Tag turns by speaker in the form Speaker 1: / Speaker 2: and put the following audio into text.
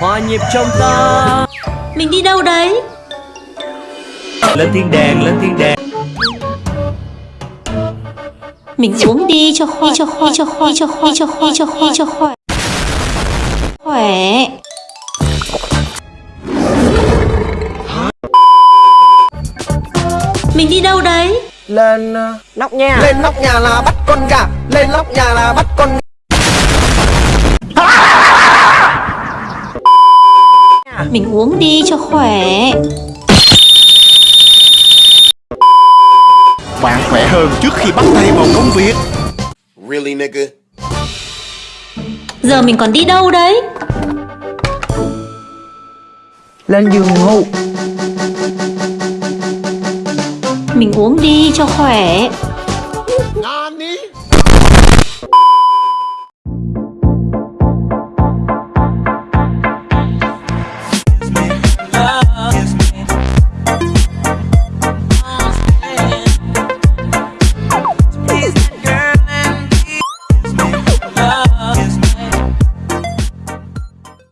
Speaker 1: Hòa nhịp trong ta.
Speaker 2: Mình đi đâu đấy?
Speaker 1: Lên thiên đàng, lên thiên đàng.
Speaker 2: Mình uống đi cho khoai cho khoai cho khoai cho khoai cho khoai cho khoai cho khoai Khỏe. Mình đi đâu đấy?
Speaker 3: Lên ờ,
Speaker 4: Nóc nhà.
Speaker 3: lên nóc nhà là bắt con gà. Lên nóc nhà là bắt con
Speaker 2: Mình uống đi cho khỏe.
Speaker 5: Bạn khỏe hơn trước khi bắt tay vào công việc.
Speaker 6: Really, nigga?
Speaker 2: Giờ mình còn đi đâu đấy?
Speaker 3: Lên giường ngủ.
Speaker 2: Mình uống đi cho khỏe